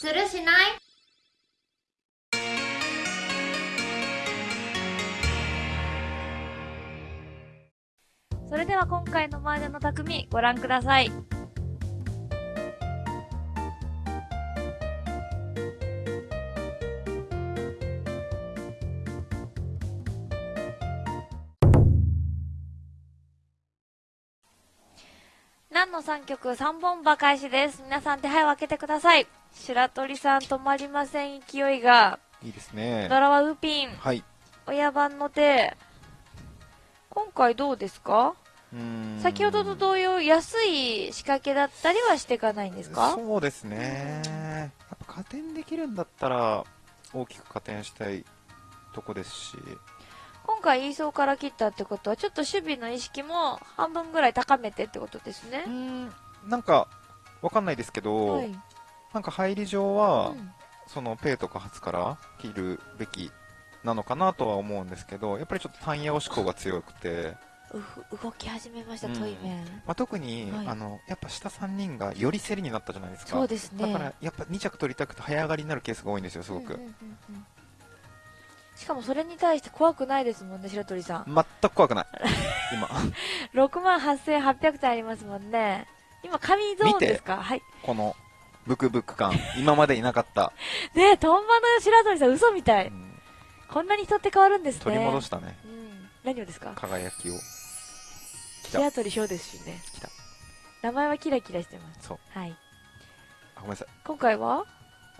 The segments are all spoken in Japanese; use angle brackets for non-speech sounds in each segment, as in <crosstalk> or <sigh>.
するしない？それでは今回の麻雀の匠ご覧ください。何の3曲3本馬開始です。皆さん手配を開けてください。白鳥さん止まりません勢いが。いいですねド。ラはウーピン。はい。親番の手。今回どうですか？うーん先ほどと同様、安い仕掛けだったりはしていかないんですか？そうですね。やっぱ加点できるんだったら、大きく加点したいとこですし、今回、イーソーから切ったってことは、ちょっと守備の意識も半分ぐらい高めてってことですねうー。ん、なんか、わかんないですけど、はい。なんか入り上は、うんそのペイとかハツから切るべきなのかなとは思うんですけど、やっぱりちょっと単ヤ押し向が強くて、動き始めました、うんトイメン。まあ、特に、はいあの、やっぱ下3人がより競りになったじゃないですか。そうですね。だから、やっぱ2着取りたくて早上がりになるケースが多いんですよ、すごく。うんうんうんうんしかもそれに対して怖くないですもんね、白鳥さん。全く怖くない。今。<laughs> 6万8800点ありますもんね。今、神ゾーンですか？はい。この、ブクブク感。今までいなかった。ねえ、トンバの白鳥さん嘘みたい。うんこんなに人って変わるんですね。取り戻したね。うん。何をですか？輝きを。白鳥翔ですしね。来た。名前はキラキラしてます。そう。はい。あごめんなさい。今回は？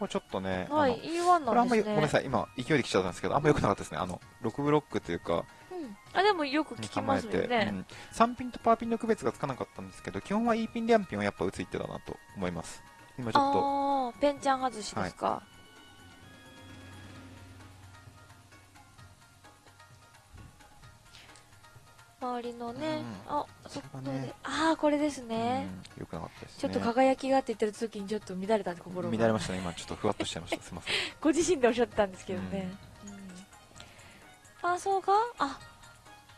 これちょっとね、はい、あの E1 これあんまよ、なんですね。ごめんなさい。今、勢いで来ちゃったんですけど、あんま良くなかったですね。あの、6ブロックというか、うん。あ、でもよく聞きますよね。うん、3ピンとパーピンの区別がつかなかったんですけど、基本は E ピン、リャンピンはやっぱ打つ一手だなと思います。今ちょっと、ああ、ペンちゃん外しですか。周りのね、うんあ、そこねで、ああ、これですね。うん、良くなかったですね。ちょっと輝きがって言ってる時にちょっと乱れた心が。乱れましたね。今、ちょっとふわっとしちゃいました。すいません。ご自身でおっしゃってたんですけどね。うんパーソーが、あ、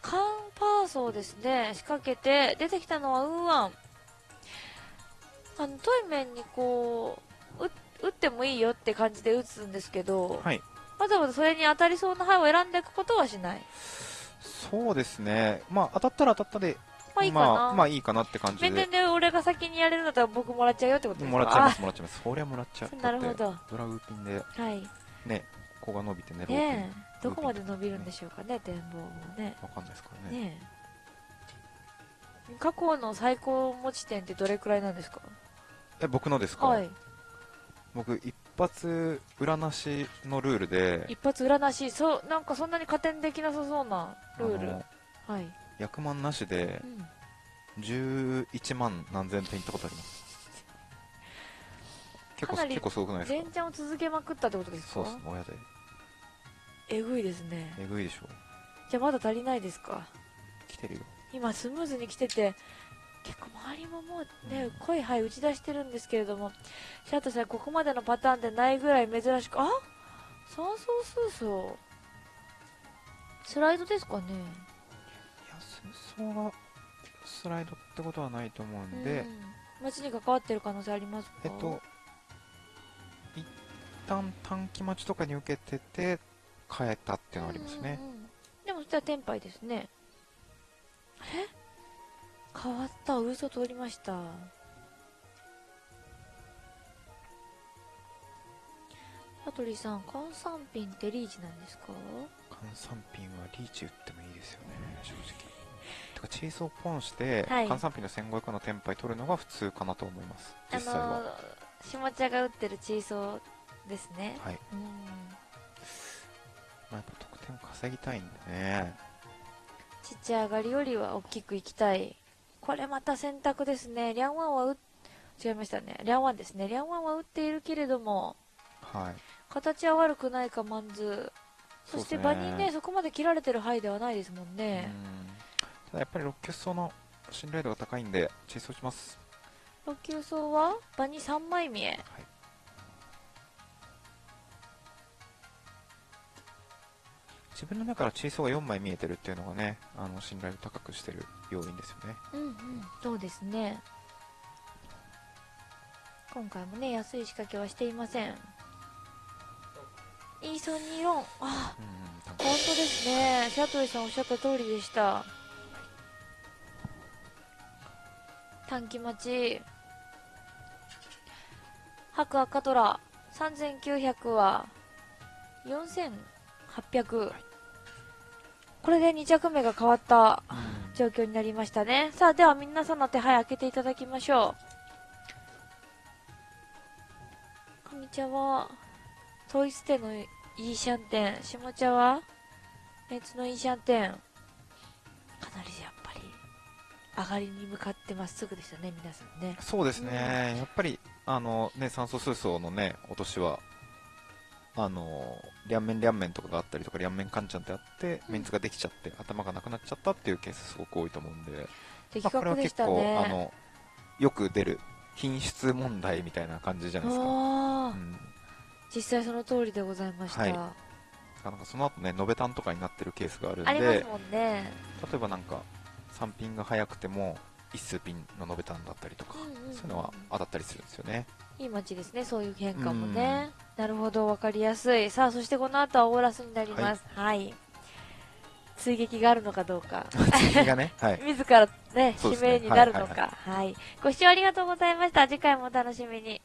カンパーソーですね。仕掛けて、出てきたのはウーワン。あの、トイメンにこう、う打ってもいいよって感じで打つんですけど、はい。わざわざそれに当たりそうな牌を選んでいくことはしない。そうですね。まあ、当たったら当たったで、まあいいかな。まあ、まあいいかなって感じで面々。で俺が先にやれるんだったら僕もらっちゃうよってことですか？もらっちゃいます、もらっちゃいます。そりゃもらっちゃう。<laughs> なるほど。ドラウーピンで、はい。ね、ここが伸びてね。ねえ、どこまで伸びるんでしょうかね、展望もね。わかんないですからね。ねえ。過去の最高持ち点ってどれくらいなんですか？え、僕のですか？はい。僕、一発裏なしのルールで、一発裏なし、そう、なんかそんなに加点できなさそうなルール。はい。役満なしでう、ん。11万何千点行ったことあります。結構、結構すごくないですか？連チャンを続けまくったってことですか？そうです、親で。ええぐいですね。ぐいでしょ。じゃあまだ足りないですか？来てるよ。今スムーズに来てて、結構周りももうね、うん濃い灰打ち出してるんですけれども、シャートさん、ここまでのパターンでないぐらい珍しく、あ？三層数層。スライドですかね。いや、戦争がスライドってことはないと思うんで、うん、街に関わってる可能性ありますか？えっと、一旦短期待ちとかに受けてて、変えたっていうのはありますね。うんうんうん。でもそしたらテンパイですね。え？変わった嘘通りました羽鳥さん換算ピンってリーチなんですか？換算ピンはリーチ打ってもいいですよね、正直。<laughs> てか、チェイスをポンして、はい換算ピンの1500のテンパイ取るのが普通かなと思います、あ実際は。の下茶が打ってるチーソーですねはい。うんまあ、やっぱ得点稼ぎたいんでね。ちっちゃい上がりよりは大きくいきたいこれまた選択ですね。リャンワンは打っ違いましたね。リャンワンですね。リャンワンは打っているけれどもはい。形は悪くないかマンズそして場にねそこまで切られてる範囲ではないですもんね。うん。ただやっぱり6級層の信頼度が高いんで、チェイスをします。6級層は場に3枚見えはい。自分の目からチェイスが4枚見えてるっていうのがね、あの、信頼を高くしてる要因ですよね。うんうんそうですね今回もね、安い仕掛けはしていません。E324。あ、うん本当ですね。シャトリさんおっしゃった通りでした。短期待ち。白赤トラ。3900は、4800。これで2着目が変わった状況になりましたね。さあ、では皆さんの手配開けていただきましょう。上茶は、トイステのイーシャン店。下茶は、別のイーシャン店。かなりやっぱり、上がりに向かってまっすぐですよね、皆さんね。そうですね、やっぱりあの、ね、酸素数層の、ね、落としはあの両面両面とかがあったりとか両面カンチャンってあってメンツができちゃって頭がなくなっちゃったっていうケースすごく多いと思うんで、的まあ、これは結構、あね。のよく出る品質問題みたいな感じじゃないですか、あうあ、ん、実際その通りでございました。はい。なんかその後ね延べ単とかになってるケースがあるんありますでもんね。例えばなんか3ピンが速くても一数ピンの延べ単だったりとか、うんうんうんそういうのは当たったりするんですよね。いい街ですね、そういう変化もね。なるほど、わかりやすい。さあ、そしてこの後はオーラスになります。はい。追撃があるのかどうか。次がねはい <laughs> 自らね、ね指名になるのはいか。はい。ご視聴ありがとうございました。次回もお楽しみに。